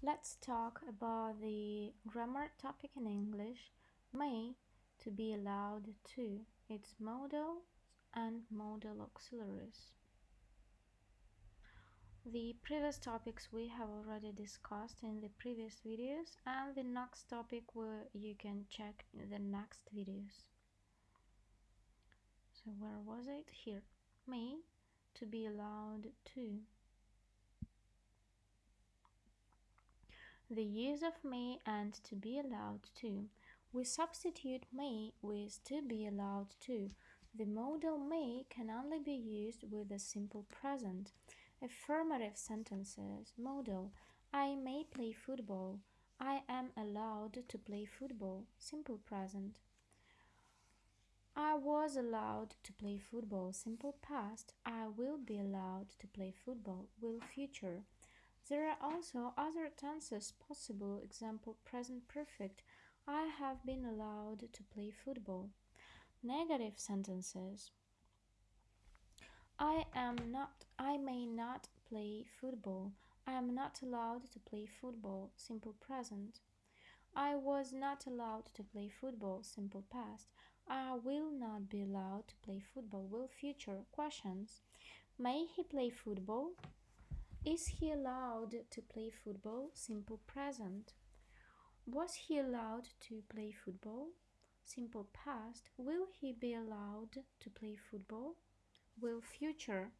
Let's talk about the grammar topic in English, may to be allowed to, its modal and modal auxiliaries. The previous topics we have already discussed in the previous videos and the next topic where you can check in the next videos. So where was it? Here. May to be allowed to. The use of may and to be allowed to. We substitute may with to be allowed to. The modal may can only be used with the simple present. Affirmative sentences modal I may play football. I am allowed to play football. Simple present. I was allowed to play football. Simple past. I will be allowed to play football. Will future. There are also other tenses possible, example present perfect, I have been allowed to play football. Negative sentences I am not, I may not play football. I am not allowed to play football, simple present. I was not allowed to play football, simple past. I will not be allowed to play football, will future. Questions May he play football? Is he allowed to play football? Simple present. Was he allowed to play football? Simple past. Will he be allowed to play football? Will future